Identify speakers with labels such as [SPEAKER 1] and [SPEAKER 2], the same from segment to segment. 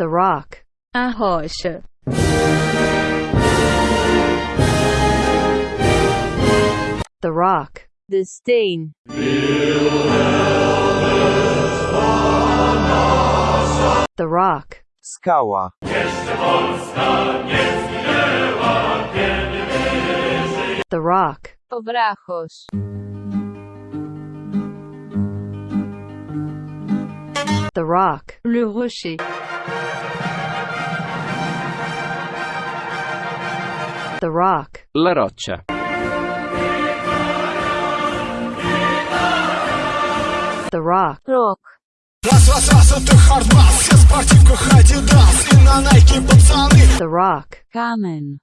[SPEAKER 1] The rock.
[SPEAKER 2] A rocha.
[SPEAKER 1] The rock.
[SPEAKER 2] The steen.
[SPEAKER 1] The rock.
[SPEAKER 3] Skała.
[SPEAKER 1] The rock.
[SPEAKER 2] Obrajos.
[SPEAKER 1] The rock.
[SPEAKER 2] Le rocher.
[SPEAKER 1] The rock.
[SPEAKER 4] La roccia.
[SPEAKER 1] The rock.
[SPEAKER 2] Rock.
[SPEAKER 5] Раз, раз, раз, это хардбас Все в спортивках Адидас И на Найке пацаны
[SPEAKER 1] The rock.
[SPEAKER 2] Kamen.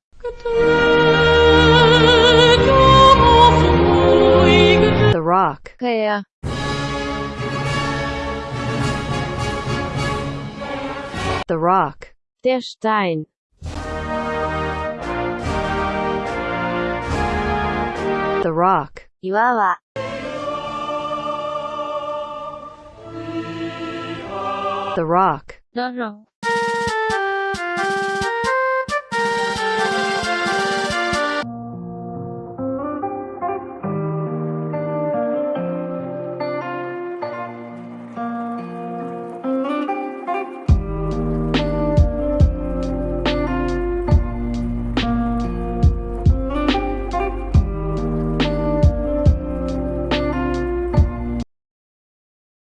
[SPEAKER 1] The rock.
[SPEAKER 2] Kaya.
[SPEAKER 1] The rock.
[SPEAKER 2] Der Stein.
[SPEAKER 1] The rock.
[SPEAKER 2] 岩は
[SPEAKER 1] The rock.
[SPEAKER 2] The rock.